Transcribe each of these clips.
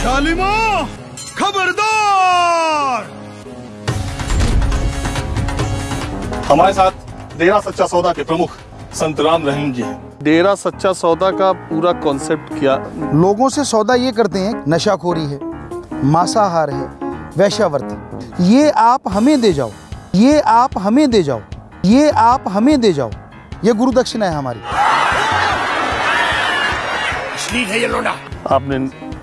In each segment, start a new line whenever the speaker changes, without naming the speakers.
जालिमो खबरदार।
हमारे साथ डेरा सच्चा सौदा के प्रमुख संत राम रहीम जी हैं। डेरा सच्चा सौदा का पूरा कॉन्सेप्ट क्या?
लोगों से सौदा ये करते हैं नशाखोरी है मांसाहार है वैश्यावर्त ये आप हमें दे जाओ ये आप हमें दे जाओ ये आप हमें दे जाओ। ये गुरु दक्षिणा है हमारी। है ये लोडा।
आपने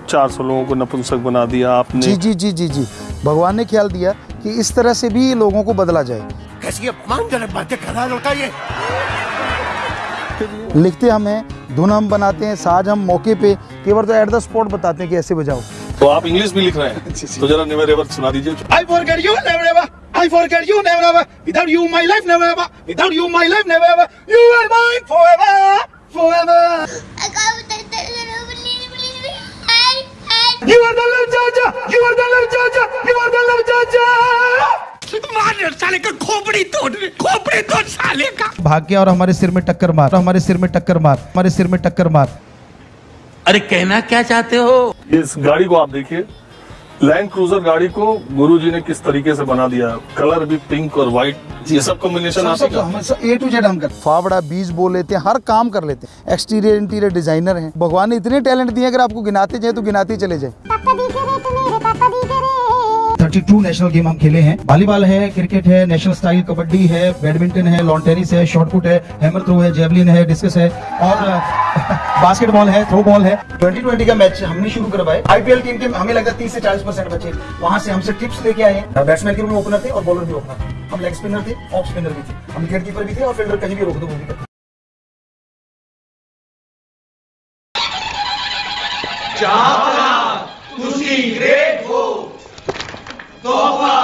400 लोगों को नपुंसक बना दिया आपने।
जी जी जी जी जी। भगवान ने ख्याल दिया कि इस तरह से भी लोगों को बदला जाए।
कैसी अपमानजनक बातें कर रहा लड़का ये?
लिखते हम हैं धुन हम बनाते हैं साज हम मौके पे केवल तो एट द स्पॉट बताते हैं कि ऐसे बजाओ।
तो आप इंग्लिश भी लिख रहे हैं तो जरा नेवर एवर सुना दीजिए।
Forget you never ever. I forget you never ever. Without you my life never ever. Without you my life never ever. You are mine forever. You are the love Jaja you are the love Jaja you are the love Jaja मार साले का खोपड़ी तोड़ खोपड़ी तोड़ साले का।
भाग गया और हमारे सिर में टक्कर मार हमारे सिर में टक्कर मार हमारे सिर में टक्कर मार।
अरे कहना क्या चाहते हो?
इस गाड़ी को आप देखिए। लैंड क्रूजर गाड़ी को गुरु जी ने किस तरीके से बना दिया? कलर भी पिंक और व्हाइट ये सब कॉम्बिनेशन आप ही
ए टू जेड हम कर फावड़ा बीज बो लेते हैं हर काम कर लेते हैं। एक्सटीरियर इंटीरियर डिज़ाइनर हैं। भगवान ने इतने टैलेंट दिए अगर आपको गिनाते जाए तो गिनाते चले जाए। थर्टी टू नेशनल गेम हम खेले हैं। वॉलीबॉल है क्रिकेट है नेशनल स्टाइल कबड्डी है बैडमिंटन है लॉन टेनिस है शॉर्टपुट है हेमर थ्रो है जेवलिन है डिस्कस है और बास्केटबॉल है थ्रो बॉल है। ट्वेंटी ट्वेंटी का मैच हमने शुरू करवाए। आईपीएल टीम के हमें लगता है तीस से चालीस परसेंट बच्चे वहाँ से हमसे टिप्स लेके आए हैं। बैट्समैन के रूप में ओपनर थे और बॉलर भी ओपनर थे। हम लेग स्पिनर थे ऑफ़ स्पिनर भी थे। हम विकेट कीपर भी थे और फील्डर कहीं भी रोक दो, वो भी तुसी
ग्रेट Topa.